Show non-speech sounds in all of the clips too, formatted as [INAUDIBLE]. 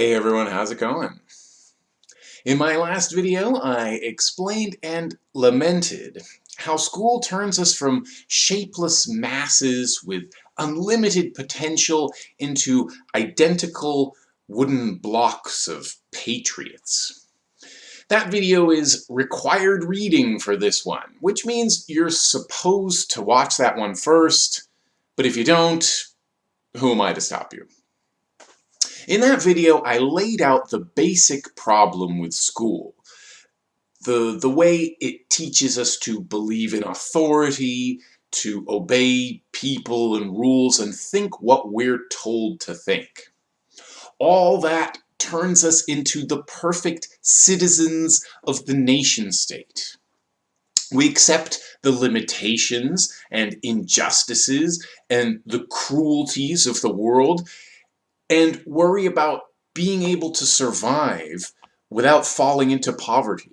Hey everyone, how's it going? In my last video, I explained and lamented how school turns us from shapeless masses with unlimited potential into identical wooden blocks of patriots. That video is required reading for this one, which means you're supposed to watch that one first, but if you don't, who am I to stop you? In that video, I laid out the basic problem with school. The, the way it teaches us to believe in authority, to obey people and rules, and think what we're told to think. All that turns us into the perfect citizens of the nation-state. We accept the limitations and injustices and the cruelties of the world and worry about being able to survive without falling into poverty.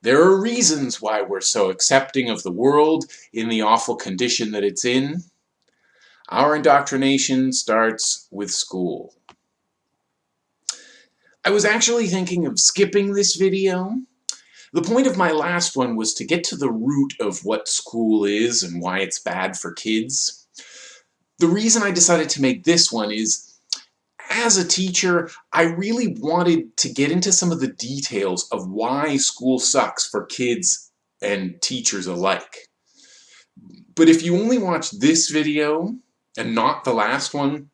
There are reasons why we're so accepting of the world in the awful condition that it's in. Our indoctrination starts with school. I was actually thinking of skipping this video. The point of my last one was to get to the root of what school is and why it's bad for kids. The reason I decided to make this one is, as a teacher, I really wanted to get into some of the details of why school sucks for kids and teachers alike. But if you only watch this video, and not the last one,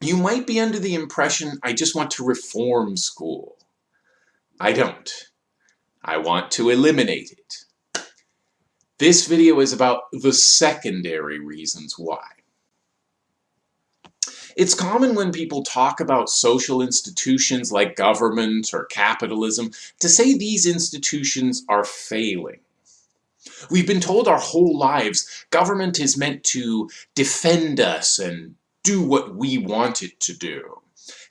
you might be under the impression I just want to reform school. I don't. I want to eliminate it. This video is about the secondary reasons why. It's common when people talk about social institutions like government or capitalism to say these institutions are failing. We've been told our whole lives government is meant to defend us and do what we want it to do.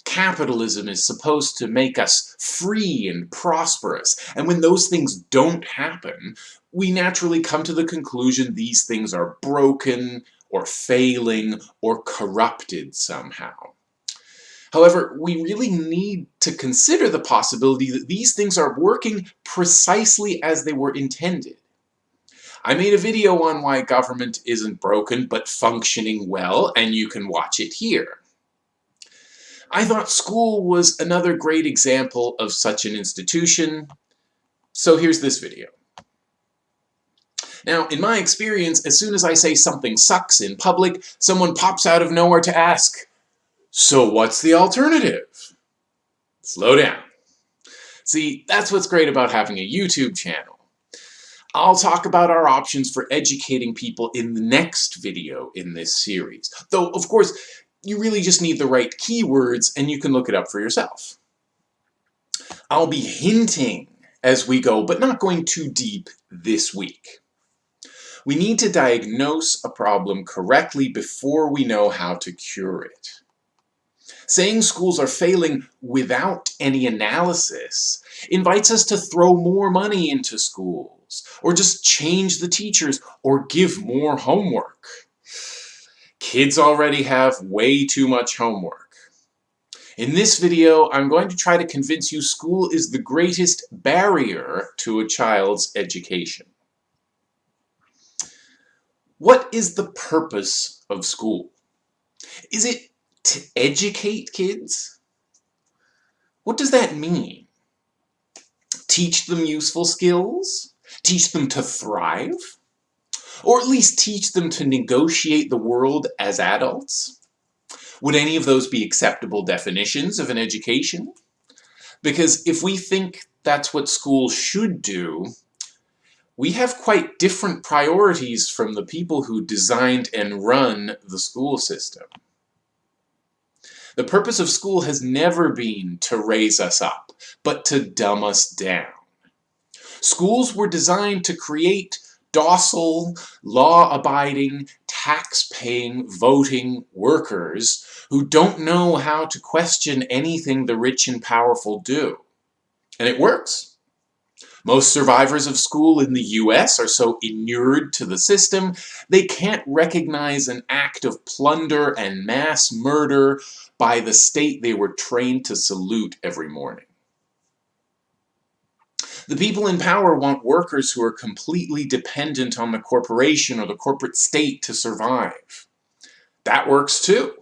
Capitalism is supposed to make us free and prosperous, and when those things don't happen, we naturally come to the conclusion these things are broken, or failing or corrupted somehow. However, we really need to consider the possibility that these things are working precisely as they were intended. I made a video on why government isn't broken but functioning well, and you can watch it here. I thought school was another great example of such an institution, so here's this video. Now, in my experience, as soon as I say something sucks in public, someone pops out of nowhere to ask, so what's the alternative? Slow down. See, that's what's great about having a YouTube channel. I'll talk about our options for educating people in the next video in this series. Though, of course, you really just need the right keywords and you can look it up for yourself. I'll be hinting as we go, but not going too deep this week. We need to diagnose a problem correctly before we know how to cure it. Saying schools are failing without any analysis invites us to throw more money into schools, or just change the teachers, or give more homework. Kids already have way too much homework. In this video, I'm going to try to convince you school is the greatest barrier to a child's education. What is the purpose of school? Is it to educate kids? What does that mean? Teach them useful skills? Teach them to thrive? Or at least teach them to negotiate the world as adults? Would any of those be acceptable definitions of an education? Because if we think that's what school should do, we have quite different priorities from the people who designed and run the school system. The purpose of school has never been to raise us up, but to dumb us down. Schools were designed to create docile, law-abiding, tax-paying, voting workers who don't know how to question anything the rich and powerful do. And it works. Most survivors of school in the US are so inured to the system, they can't recognize an act of plunder and mass murder by the state they were trained to salute every morning. The people in power want workers who are completely dependent on the corporation or the corporate state to survive. That works too.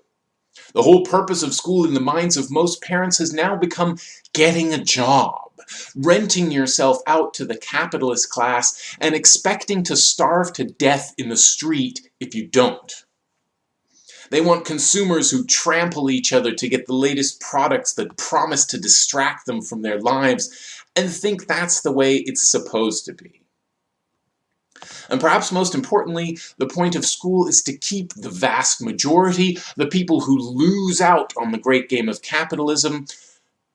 The whole purpose of school in the minds of most parents has now become getting a job, renting yourself out to the capitalist class, and expecting to starve to death in the street if you don't. They want consumers who trample each other to get the latest products that promise to distract them from their lives and think that's the way it's supposed to be. And perhaps most importantly, the point of school is to keep the vast majority, the people who lose out on the great game of capitalism,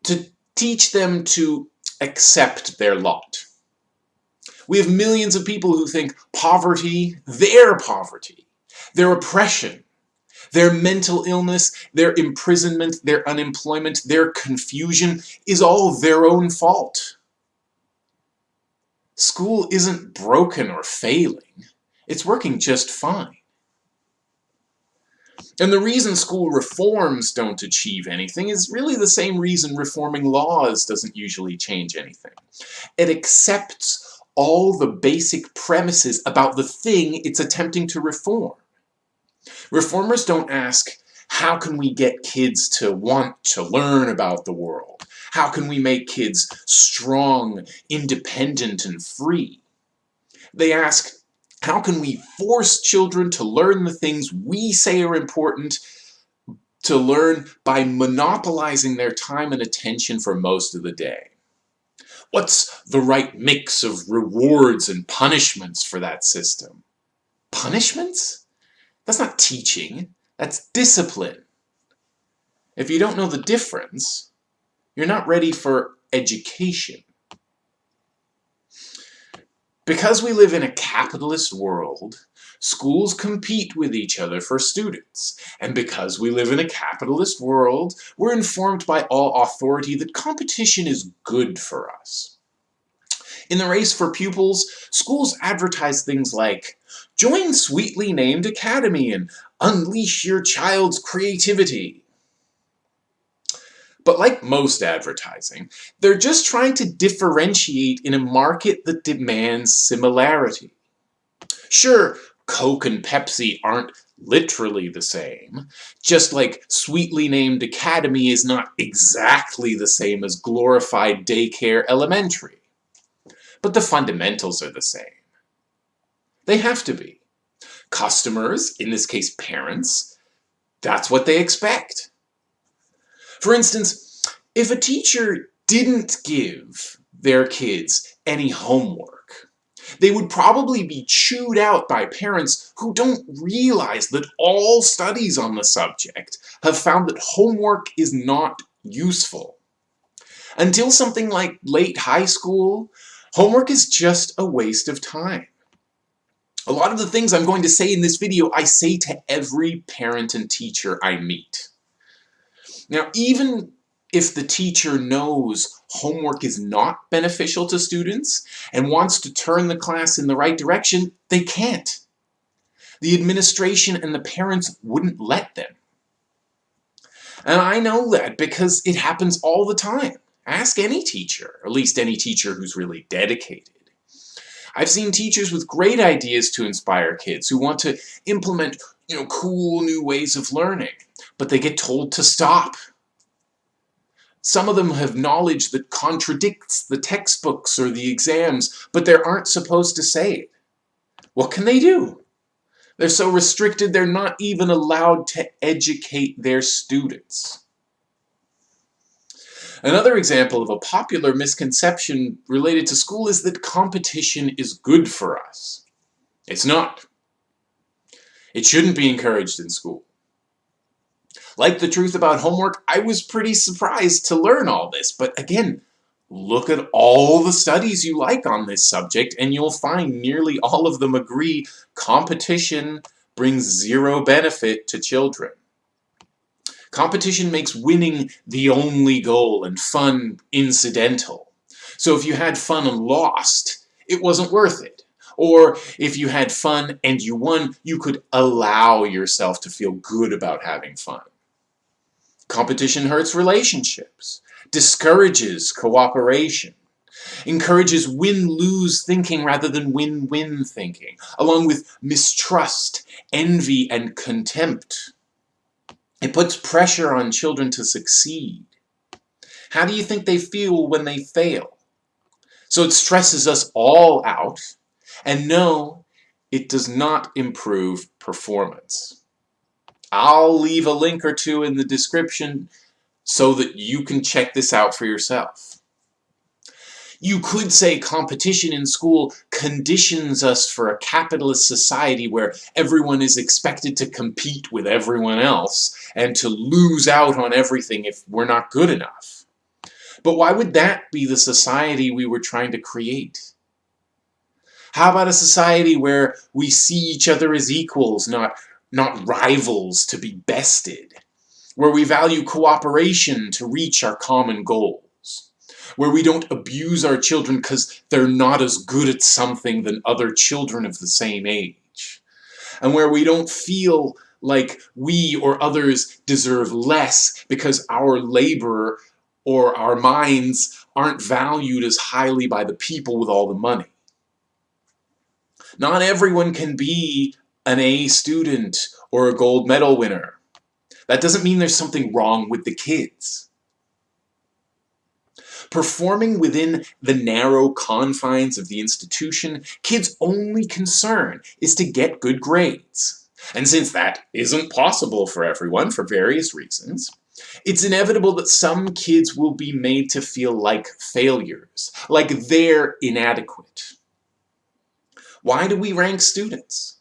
to teach them to accept their lot. We have millions of people who think poverty, their poverty, their oppression, their mental illness, their imprisonment, their unemployment, their confusion is all their own fault. School isn't broken or failing. It's working just fine. And the reason school reforms don't achieve anything is really the same reason reforming laws doesn't usually change anything. It accepts all the basic premises about the thing it's attempting to reform. Reformers don't ask, how can we get kids to want to learn about the world? How can we make kids strong, independent, and free? They ask, how can we force children to learn the things we say are important to learn by monopolizing their time and attention for most of the day? What's the right mix of rewards and punishments for that system? Punishments? That's not teaching, that's discipline. If you don't know the difference, you're not ready for education. Because we live in a capitalist world, schools compete with each other for students. And because we live in a capitalist world, we're informed by all authority that competition is good for us. In the race for pupils, schools advertise things like, join sweetly named academy and unleash your child's creativity. But like most advertising, they're just trying to differentiate in a market that demands similarity. Sure, Coke and Pepsi aren't literally the same, just like sweetly named Academy is not exactly the same as glorified daycare elementary. But the fundamentals are the same. They have to be. Customers, in this case parents, that's what they expect. For instance, if a teacher didn't give their kids any homework, they would probably be chewed out by parents who don't realize that all studies on the subject have found that homework is not useful. Until something like late high school, homework is just a waste of time. A lot of the things I'm going to say in this video, I say to every parent and teacher I meet. Now, even if the teacher knows homework is not beneficial to students and wants to turn the class in the right direction, they can't. The administration and the parents wouldn't let them. And I know that because it happens all the time. Ask any teacher, at least any teacher who's really dedicated. I've seen teachers with great ideas to inspire kids who want to implement you know, cool new ways of learning, but they get told to stop. Some of them have knowledge that contradicts the textbooks or the exams, but they aren't supposed to say it. What can they do? They're so restricted they're not even allowed to educate their students. Another example of a popular misconception related to school is that competition is good for us. It's not. It shouldn't be encouraged in school. Like the truth about homework, I was pretty surprised to learn all this, but again, look at all the studies you like on this subject and you'll find nearly all of them agree competition brings zero benefit to children. Competition makes winning the only goal and fun incidental. So if you had fun and lost, it wasn't worth it. Or if you had fun and you won, you could allow yourself to feel good about having fun. Competition hurts relationships, discourages cooperation, encourages win-lose thinking rather than win-win thinking, along with mistrust, envy, and contempt. It puts pressure on children to succeed. How do you think they feel when they fail? So it stresses us all out, and no, it does not improve performance. I'll leave a link or two in the description so that you can check this out for yourself. You could say competition in school conditions us for a capitalist society where everyone is expected to compete with everyone else and to lose out on everything if we're not good enough. But why would that be the society we were trying to create? How about a society where we see each other as equals, not, not rivals to be bested? Where we value cooperation to reach our common goals, where we don't abuse our children because they're not as good at something than other children of the same age. And where we don't feel like we or others deserve less because our labor or our minds aren't valued as highly by the people with all the money. Not everyone can be an A student or a gold medal winner. That doesn't mean there's something wrong with the kids. Performing within the narrow confines of the institution, kids' only concern is to get good grades. And since that isn't possible for everyone for various reasons, it's inevitable that some kids will be made to feel like failures, like they're inadequate. Why do we rank students?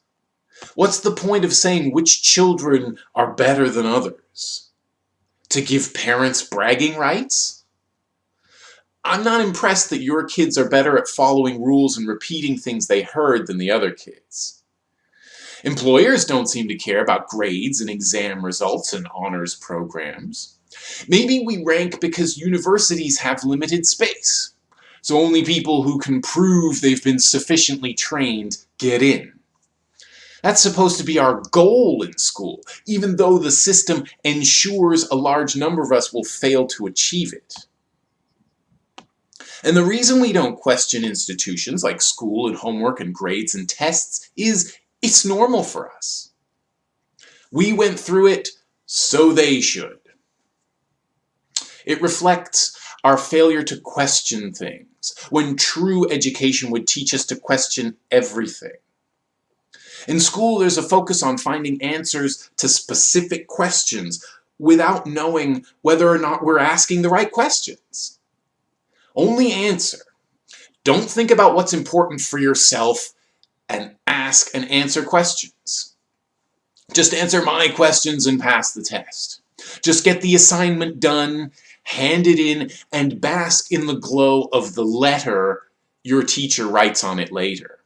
What's the point of saying which children are better than others? To give parents bragging rights? I'm not impressed that your kids are better at following rules and repeating things they heard than the other kids. Employers don't seem to care about grades and exam results and honors programs. Maybe we rank because universities have limited space, so only people who can prove they've been sufficiently trained get in. That's supposed to be our goal in school, even though the system ensures a large number of us will fail to achieve it. And the reason we don't question institutions like school and homework and grades and tests is it's normal for us. We went through it, so they should. It reflects our failure to question things, when true education would teach us to question everything. In school, there's a focus on finding answers to specific questions without knowing whether or not we're asking the right questions. Only answer. Don't think about what's important for yourself and ask and answer questions. Just answer my questions and pass the test. Just get the assignment done, hand it in, and bask in the glow of the letter your teacher writes on it later.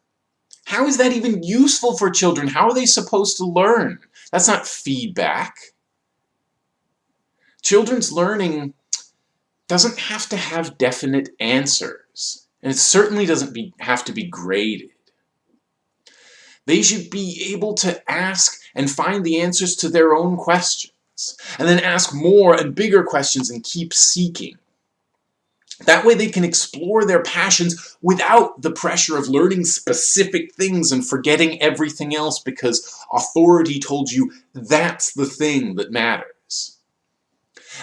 How is that even useful for children? How are they supposed to learn? That's not feedback. Children's learning doesn't have to have definite answers, and it certainly doesn't be, have to be graded. They should be able to ask and find the answers to their own questions, and then ask more and bigger questions and keep seeking. That way they can explore their passions without the pressure of learning specific things and forgetting everything else because authority told you that's the thing that matters.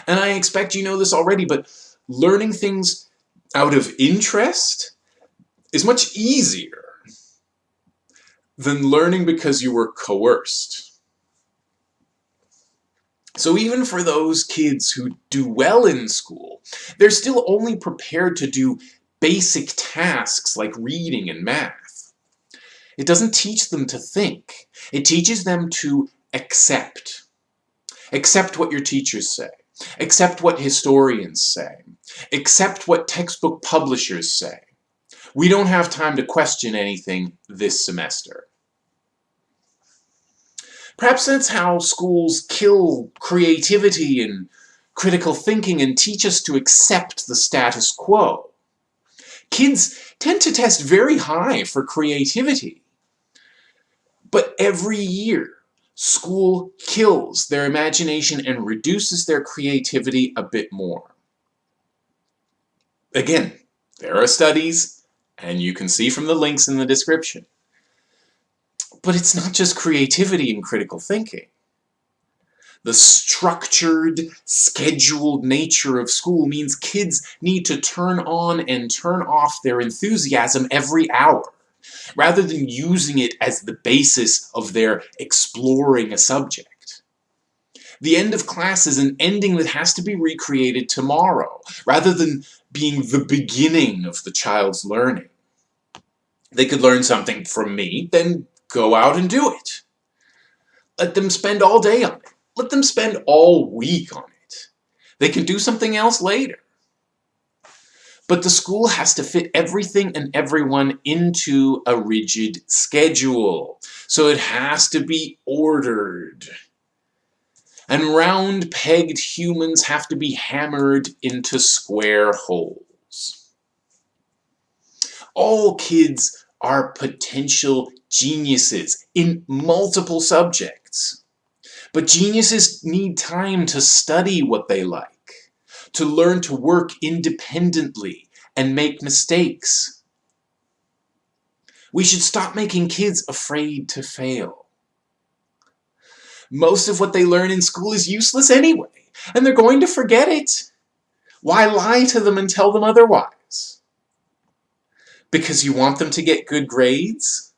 And I expect you know this already, but learning things out of interest is much easier than learning because you were coerced. So even for those kids who do well in school, they're still only prepared to do basic tasks like reading and math. It doesn't teach them to think. It teaches them to accept. Accept what your teachers say. Accept what historians say. Accept what textbook publishers say. We don't have time to question anything this semester. Perhaps that's how schools kill creativity and critical thinking and teach us to accept the status quo. Kids tend to test very high for creativity. But every year, school kills their imagination and reduces their creativity a bit more. Again, there are studies, and you can see from the links in the description. But it's not just creativity and critical thinking. The structured, scheduled nature of school means kids need to turn on and turn off their enthusiasm every hour, rather than using it as the basis of their exploring a subject. The end of class is an ending that has to be recreated tomorrow, rather than being the beginning of the child's learning. They could learn something from me, then go out and do it. Let them spend all day on it. Let them spend all week on it. They can do something else later. But the school has to fit everything and everyone into a rigid schedule. So it has to be ordered. And round-pegged humans have to be hammered into square holes. All kids are potential geniuses in multiple subjects. But geniuses need time to study what they like, to learn to work independently and make mistakes. We should stop making kids afraid to fail. Most of what they learn in school is useless anyway, and they're going to forget it. Why lie to them and tell them otherwise? Because you want them to get good grades?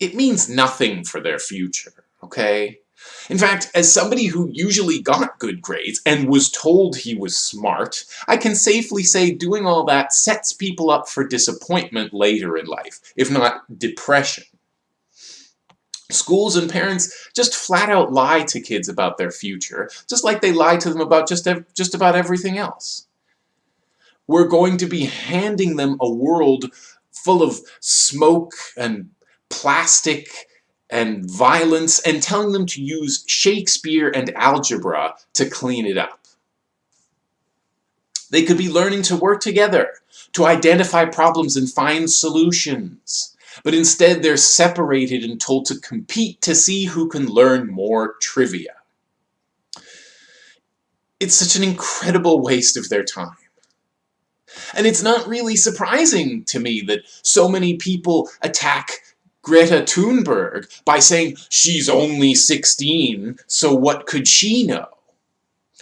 It means nothing for their future, okay? In fact, as somebody who usually got good grades and was told he was smart, I can safely say doing all that sets people up for disappointment later in life, if not depression. Schools and parents just flat out lie to kids about their future, just like they lie to them about just, just about everything else. We're going to be handing them a world full of smoke and plastic and violence and telling them to use Shakespeare and algebra to clean it up. They could be learning to work together, to identify problems and find solutions. But instead they're separated and told to compete to see who can learn more trivia. It's such an incredible waste of their time. And it's not really surprising to me that so many people attack Greta Thunberg by saying she's only 16, so what could she know?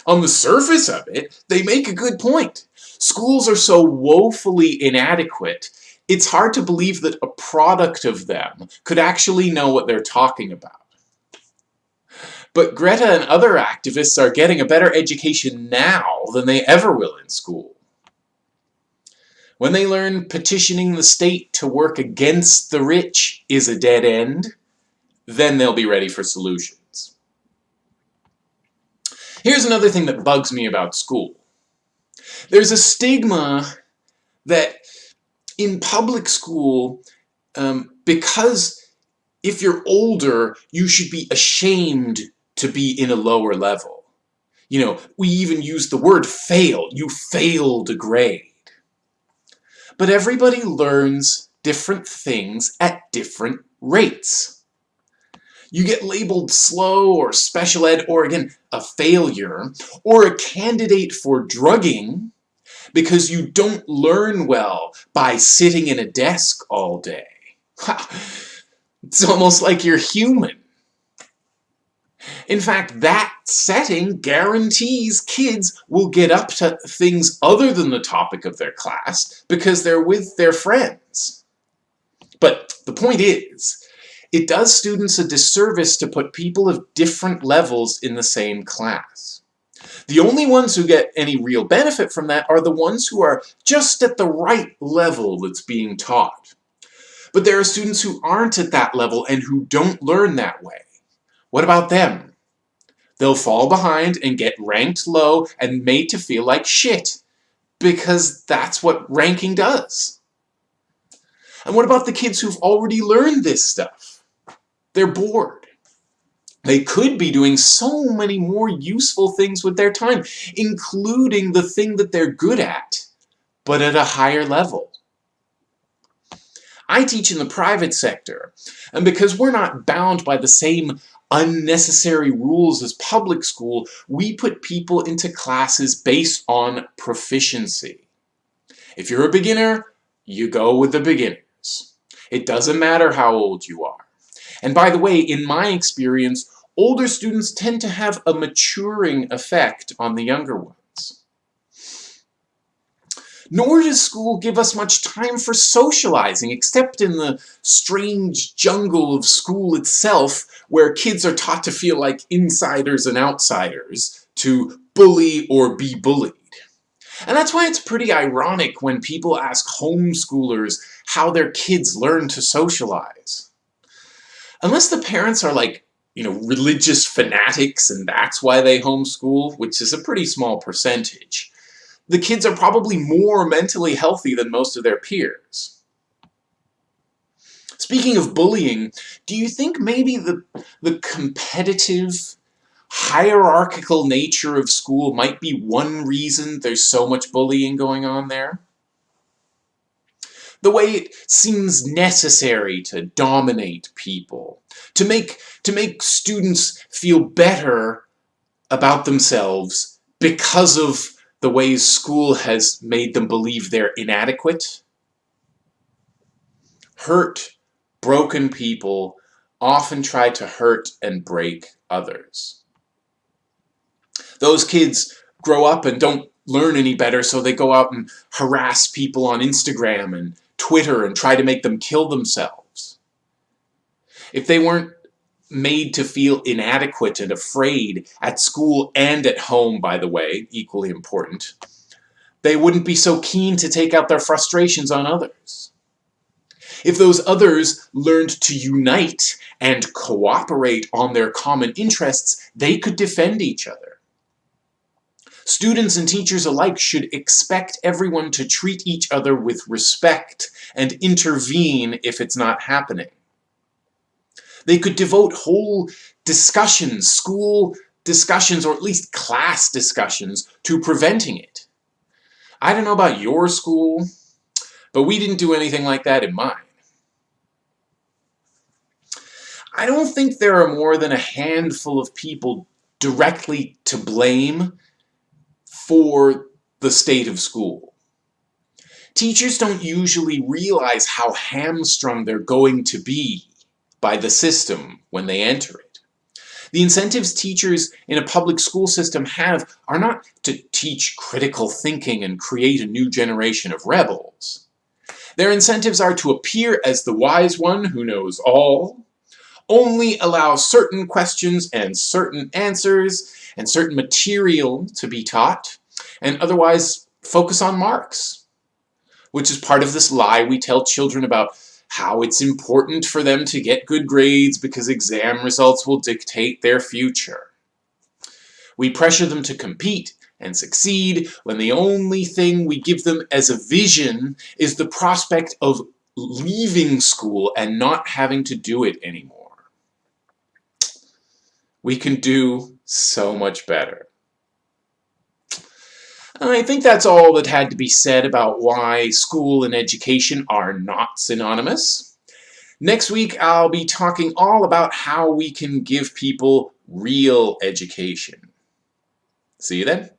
On the surface of it, they make a good point. Schools are so woefully inadequate, it's hard to believe that a product of them could actually know what they're talking about. But Greta and other activists are getting a better education now than they ever will in school. When they learn petitioning the state to work against the rich is a dead end, then they'll be ready for solutions. Here's another thing that bugs me about school. There's a stigma that in public school, um, because if you're older, you should be ashamed to be in a lower level. You know, we even use the word fail. You failed a grade. But everybody learns different things at different rates. You get labeled slow or special ed or again a failure or a candidate for drugging because you don't learn well by sitting in a desk all day. [LAUGHS] It's almost like you're human. In fact, that setting guarantees kids will get up to things other than the topic of their class because they're with their friends. But the point is, it does students a disservice to put people of different levels in the same class. The only ones who get any real benefit from that are the ones who are just at the right level that's being taught. But there are students who aren't at that level and who don't learn that way. What about them? They'll fall behind and get ranked low and made to feel like shit. Because that's what ranking does. And what about the kids who've already learned this stuff? They're bored. They could be doing so many more useful things with their time, including the thing that they're good at, but at a higher level. I teach in the private sector, and because we're not bound by the same unnecessary rules as public school, we put people into classes based on proficiency. If you're a beginner, you go with the beginners. It doesn't matter how old you are. And by the way, in my experience, older students tend to have a maturing effect on the younger ones. Nor does school give us much time for socializing, except in the strange jungle of school itself, where kids are taught to feel like insiders and outsiders, to bully or be bullied. And that's why it's pretty ironic when people ask homeschoolers how their kids learn to socialize. Unless the parents are like, you know, religious fanatics and that's why they homeschool, which is a pretty small percentage, the kids are probably more mentally healthy than most of their peers. Speaking of bullying, do you think maybe the, the competitive, hierarchical nature of school might be one reason there's so much bullying going on there? The way it seems necessary to dominate people, to make, to make students feel better about themselves because of the ways school has made them believe they're inadequate. Hurt, broken people often try to hurt and break others. Those kids grow up and don't learn any better, so they go out and harass people on Instagram and Twitter and try to make them kill themselves. If they weren't made to feel inadequate and afraid at school and at home, by the way, equally important, they wouldn't be so keen to take out their frustrations on others. If those others learned to unite and cooperate on their common interests, they could defend each other. Students and teachers alike should expect everyone to treat each other with respect and intervene if it's not happening. They could devote whole discussions, school discussions, or at least class discussions, to preventing it. I don't know about your school, but we didn't do anything like that in mine. I don't think there are more than a handful of people directly to blame for the state of school. Teachers don't usually realize how hamstrung they're going to be by the system when they enter it. The incentives teachers in a public school system have are not to teach critical thinking and create a new generation of rebels. Their incentives are to appear as the wise one who knows all, only allow certain questions and certain answers and certain material to be taught, and otherwise focus on marks, which is part of this lie we tell children about how it's important for them to get good grades because exam results will dictate their future. We pressure them to compete and succeed when the only thing we give them as a vision is the prospect of leaving school and not having to do it anymore. We can do so much better. I think that's all that had to be said about why school and education are not synonymous. Next week, I'll be talking all about how we can give people real education. See you then.